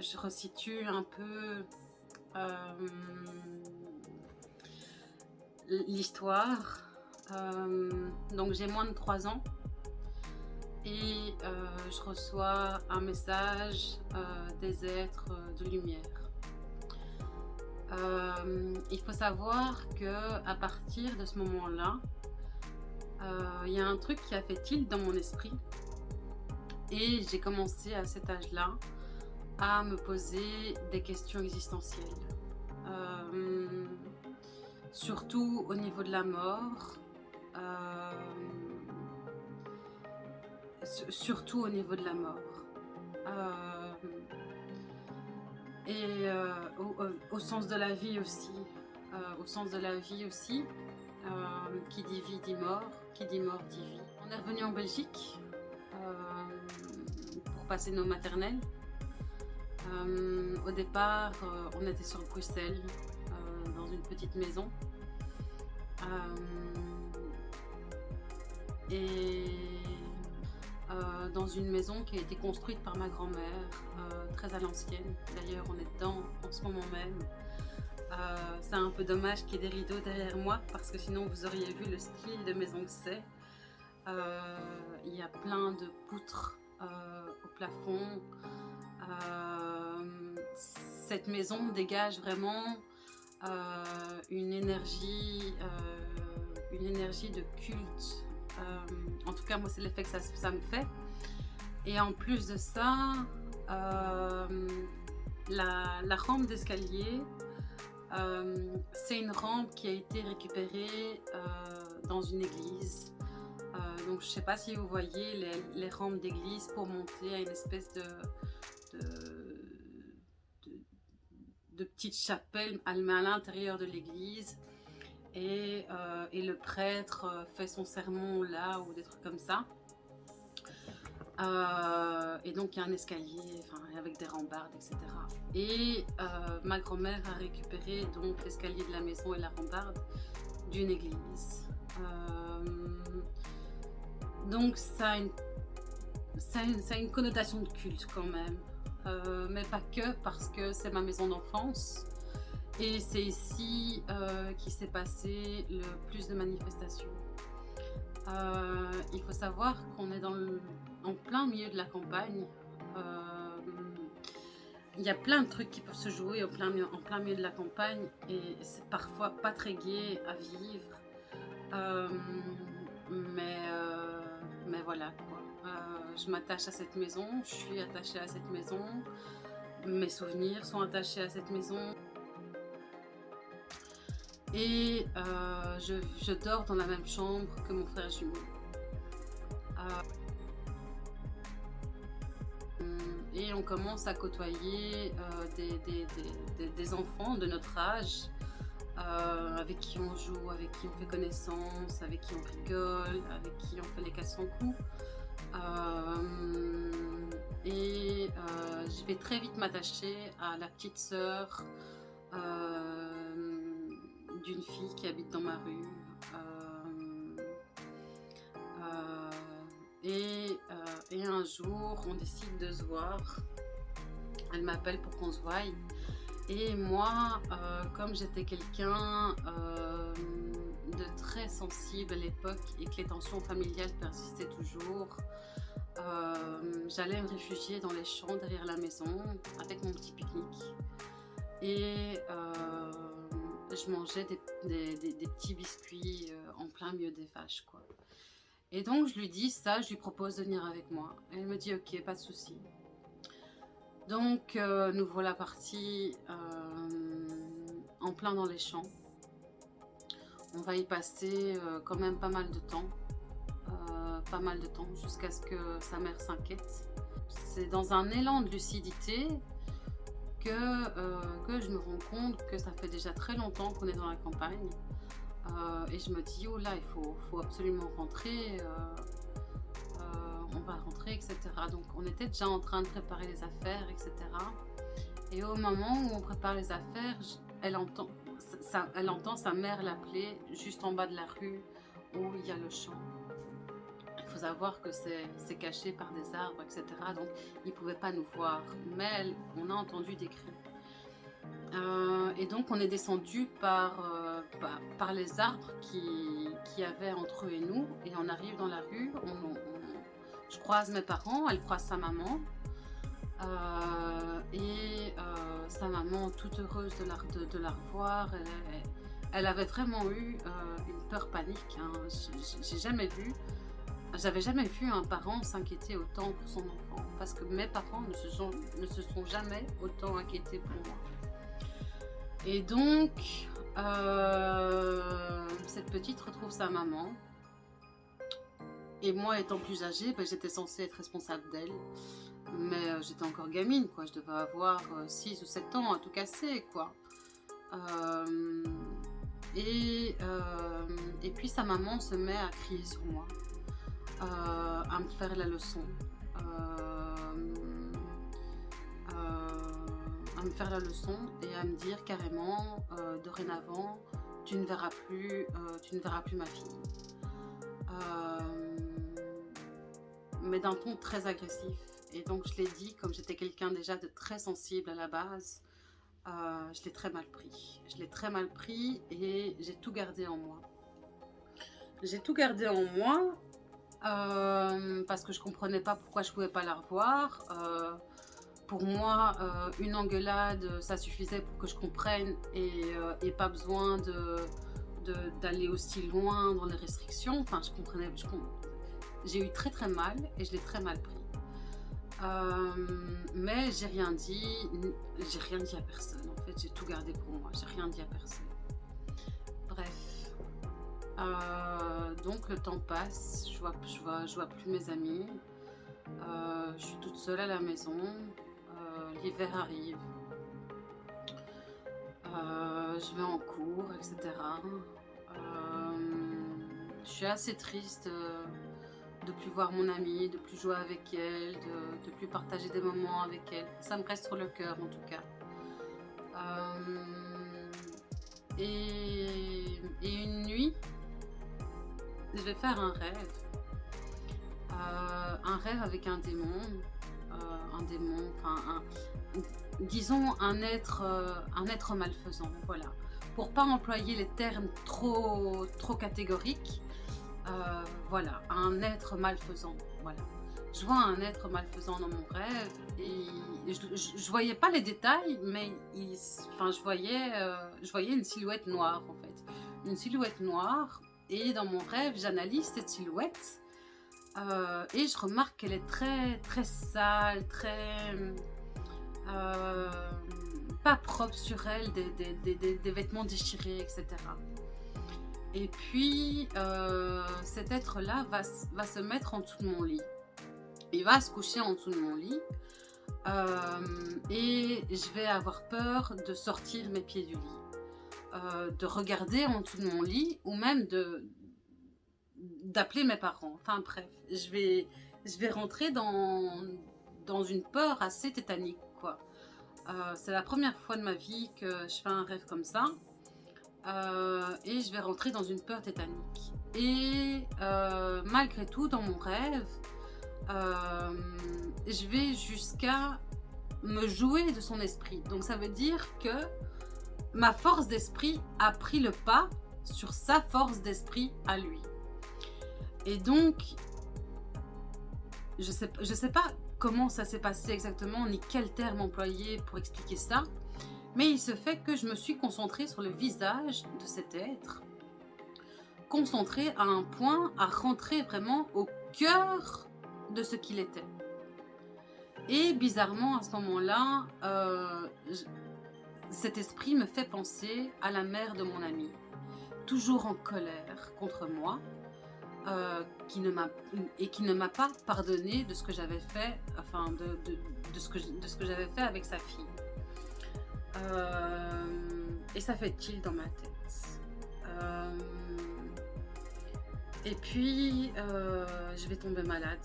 je resitue un peu euh, l'histoire. Euh, donc j'ai moins de 3 ans et euh, je reçois un message des êtres de lumière. il faut savoir que à partir de ce moment-là, il y a un truc qui a fait tilt dans mon esprit et j'ai commencé à cet âge-là à me poser des questions existentielles. Euh, surtout au niveau de la mort. Euh, surtout au niveau de la mort. Euh, et au, sens de la vie aussi. au sens de la vie aussi. qui dit vie dit mort. Qui dit mort dit vie. On est revenu en Belgique pour passer nos maternelles. Euh, au départ, euh, on était sur Bruxelles, euh, dans une petite maison. et dans une maison qui a été construite par ma grand-mère, très à l'ancienne. D'ailleurs, on est dedans en ce moment même. c'est un peu dommage qu'il y ait des rideaux derrière moi parce que sinon vous auriez vu le style de maison que c'est. Il y a plein de poutres au plafond. Cette maison dégage vraiment euh, une énergie, euh, une énergie de culte. en tout cas, moi, c'est l'effet que ça, me fait. Et en plus de ça, la, rampe d'escalier, c'est une rampe qui a été récupérée dans une église. donc je ne sais pas si vous voyez les, rampes d'église pour monter à une espèce de, petites chapelles à l'intérieur de l'église. Et, euh, le prêtre euh, fait son sermon là ou des trucs comme ça. Euh, et donc il y a un escalier avec des rambardes, etc. Et ma grand-mère a récupéré donc l'escalier de la maison et la rambarde d'une église. donc ça, ça a une connotation de culte quand même. Euh, mais pas que parce que c'est ma maison d'enfance et c'est ici euh, qu'il s'est passé le plus de manifestations. Euh, il faut savoir qu'on est dans en plein milieu de la campagne. il y a plein de trucs qui peuvent se jouer en plein, milieu, en plein milieu de la campagne et c'est parfois pas très gai à vivre. mais voilà quoi. Euh, je m'attache à cette maison, je suis attachée à cette maison, mes souvenirs sont attachés à cette maison. Et euh, je, dors dans la même chambre que mon frère jumeau. Euh, et on commence à côtoyer des, enfants de notre âge, avec qui on joue, avec qui on fait connaissance, avec qui on rigole, avec qui on fait les 400 coups. Euh, et euh, je vais très vite m'attacher à la petite sœur euh, d'une fille qui habite dans ma rue. Et, et, un jour, on décide de se voir. Elle m'appelle pour qu'on se voie. Et moi, comme j'étais quelqu'un de très sensible à l'époque et que les tensions familiales persistaient toujours, euh, j'allais me réfugier dans les champs derrière la maison avec mon petit pique-nique et euh, je mangeais des, petits biscuits euh, en plein milieu des vaches. Et donc je lui dis ça, je lui propose de venir avec moi. Elle me dit ok, pas de souci. Donc nous voilà partis en plein dans les champs. On va y passer euh, quand même pas mal de temps. Euh, pas mal de temps jusqu'à ce que sa mère s'inquiète. C'est dans un élan de lucidité que, euh, que je me rends compte que ça fait déjà très longtemps qu'on est dans la campagne. et je me dis, oh là, il faut, faut absolument rentrer. On va rentrer, etc. Donc on était déjà en train de préparer les affaires, etc. Et au moment où on prépare les affaires, elle entend, elle entend sa mère l'appeler juste en bas de la rue où il y a le champ. Il faut savoir que c'est caché par des arbres, etc. Donc, ils ne pouvaient pas nous voir. Mais on a entendu des cris. Euh, et donc, on est descendu par, euh, par, les arbres qui, qui avaient entre eux et nous. Et on arrive dans la rue. Je croise mes parents, elle croise sa maman. Euh, et sa maman, toute heureuse de la, de, la revoir, elle, avait vraiment eu une peur panique. Hein. J'ai jamais vu j'avais jamais vu un parent s'inquiéter autant pour son enfant parce que mes parents ne se sont, ne se sont jamais autant inquiétés pour moi. Et donc, euh, cette petite retrouve sa maman. Et moi, étant plus âgée, ben, j'étais censée être responsable d'elle. Mais euh, j'étais encore gamine, quoi. Je devais avoir 6 euh, ou 7 ans à tout casser, quoi. et, et puis sa maman se met à crier sur moi. Euh, à me faire la leçon. Euh, euh, à me faire la leçon et à me dire carrément, dorénavant, tu ne verras plus, tu ne verras plus ma fille. Mais d'un ton très agressif. Et donc je l'ai dit, comme j'étais quelqu'un déjà de très sensible à la base, je l'ai très mal pris. Je l'ai très mal pris et j'ai tout gardé en moi. J'ai tout gardé en moi euh, parce que je comprenais pas pourquoi je pouvais pas la revoir. Euh, pour moi, euh, une engueulade, ça suffisait pour que je comprenne et, pas besoin d'aller aussi loin dans les restrictions. Enfin, je comprenais. J'ai eu très très mal et je l'ai très mal pris. mais j'ai rien dit, j'ai rien dit à personne. En fait, j'ai tout gardé pour moi. J'ai rien dit à personne. Bref. Euh, donc le temps passe, je vois, je vois, je vois plus mes amis. Euh, je suis toute seule à la maison. Euh, l'hiver arrive. je vais en cours, etc. je suis assez triste de plus voir mon amie, de plus jouer avec elle, de, de plus partager des moments avec elle. Ça me reste sur le cœur en tout cas. et, et, une nuit, je vais faire un rêve. Euh, un rêve avec un démon. Euh, un démon, enfin, disons un être, euh, un être malfaisant, voilà. Pour pas employer les termes trop catégoriques, voilà, un être malfaisant, voilà. Je vois un être malfaisant dans mon rêve et je, je, voyais pas les détails, mais enfin, je, voyais, je voyais une silhouette noire en fait. Une silhouette noire et dans mon rêve, j'analyse cette silhouette euh, et je remarque qu'elle est très très sale, très euh, pas propre sur elle, des, vêtements déchirés, etc. Et puis euh, cet être-là va, se mettre en dessous de mon lit. Il va se coucher en dessous de mon lit et je vais avoir peur de sortir mes pieds du lit. Euh, de regarder en dessous de mon lit ou même d'appeler mes parents. Enfin bref, je vais, je vais rentrer dans, dans une peur assez tétanique. Euh, c'est la première fois de ma vie que je fais un rêve comme ça. Euh, et je vais rentrer dans une peur tétanique. Et malgré tout, dans mon rêve, je vais jusqu'à me jouer de son esprit. Donc ça veut dire que ma force d'esprit a pris le pas sur sa force d'esprit à lui. Et donc, je je sais pas comment ça s'est passé exactement, ni quel terme employer pour expliquer ça, mais il se fait que je me suis concentrée sur le visage de cet être, concentrée à un point à rentrer vraiment au cœur de ce qu'il était. Et bizarrement, à ce moment-là, euh, cet esprit me fait penser à la mère de mon ami, toujours en colère contre moi, euh, et qui ne m'a pas pardonné de ce que j'avais fait avec sa fille. Euh, et ça fait tilt dans ma tête. Euh, et puis, je vais tomber malade.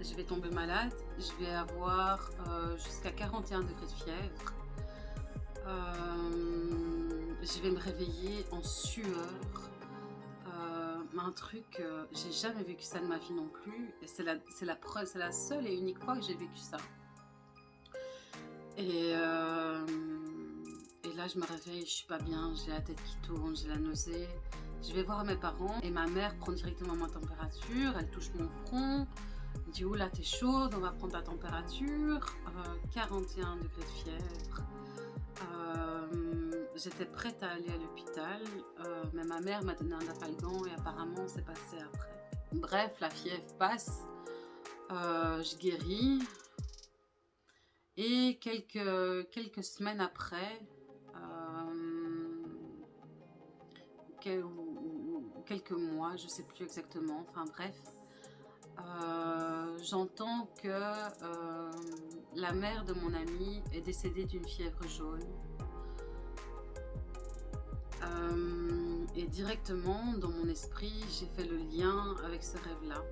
Je vais tomber malade, je vais avoir jusqu'à 41 degrés de fièvre. Euh, je vais me réveiller en sueur. Euh, un truc, euh, j'ai jamais vécu ça de ma vie non plus. C'est la, la, la seule et unique fois que j'ai vécu ça. Et, euh, là, je me réveille, je suis pas bien, j'ai la tête qui tourne, j'ai la nausée. Je vais voir mes parents et ma mère prend directement ma température, elle touche mon front, dit oula t'es chaude, on va prendre ta température, 41 euh, degrés de fièvre. J'étais prête à aller à l'hôpital, euh, mais ma mère m'a donné un apalgan et apparemment c'est passé après. Bref, la fièvre passe, euh, je guéris et quelques, quelques semaines après, quelques mois, je sais plus exactement, enfin bref, j'entends que la mère de mon ami est décédée d'une fièvre jaune. Euh, et directement, dans mon esprit, j'ai fait le lien avec ce rêve-là.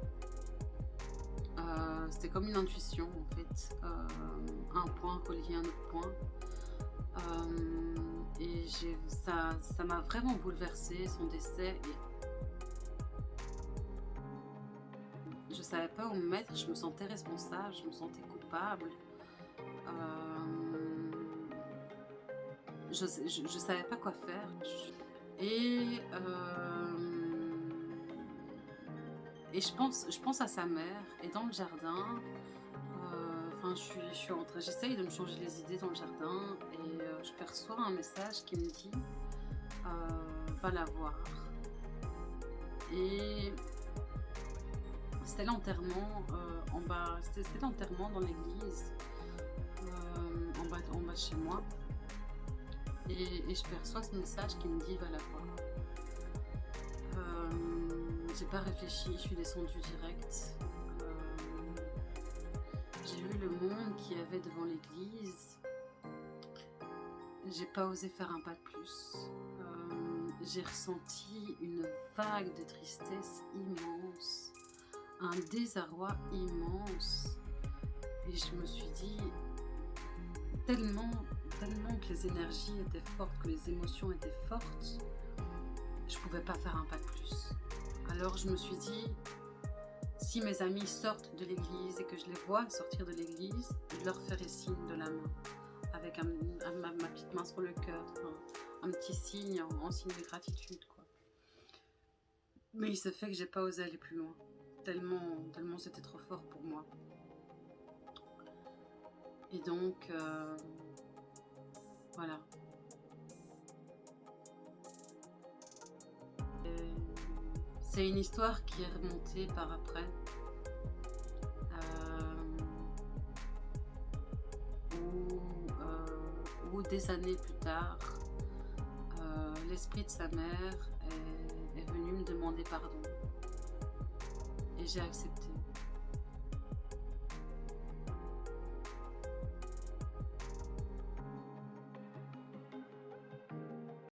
Euh, c'était comme une intuition, en fait. Euh, un point relié à un autre point. Et ça m'a vraiment bouleversée, son décès. je savais pas où me mettre, je me sentais responsable, je me sentais coupable. je ne savais pas quoi faire. Et, euh, et je, pense, je pense à sa mère. Et dans le jardin, euh, enfin, je suis, je suis en train, j'essaye de me changer les idées dans le jardin. Et euh, je perçois un message qui me dit Va la voir. Et c'était l'enterrement en bas, c'était l'enterrement dans l'église en bas, en bas de chez moi. Et, je perçois ce message qui me dit va la voir. Euh, j'ai pas réfléchi, je suis descendue direct. Euh, j'ai vu le monde qu'il y avait devant l'église. J'ai pas osé faire un pas de plus. Euh, j'ai ressenti une vague de tristesse immense, un désarroi immense. Et je me suis dit, tellement tellement que les énergies étaient fortes, que les émotions étaient fortes, je pouvais pas faire un pas de plus. Alors je me suis dit, si mes amis sortent de l'église et que je les vois sortir de l'église, je leur ferai signe de la main, avec ma, petite main sur le cœur, un, petit signe en, signe de gratitude. Mais il se fait que j'ai pas osé aller plus loin, tellement, tellement c'était trop fort pour moi. Et donc, euh, voilà. C'est une histoire qui est remontée par après. Euh, des années plus tard, euh, l'esprit de sa mère est, est venu me demander pardon. Et j'ai accepté.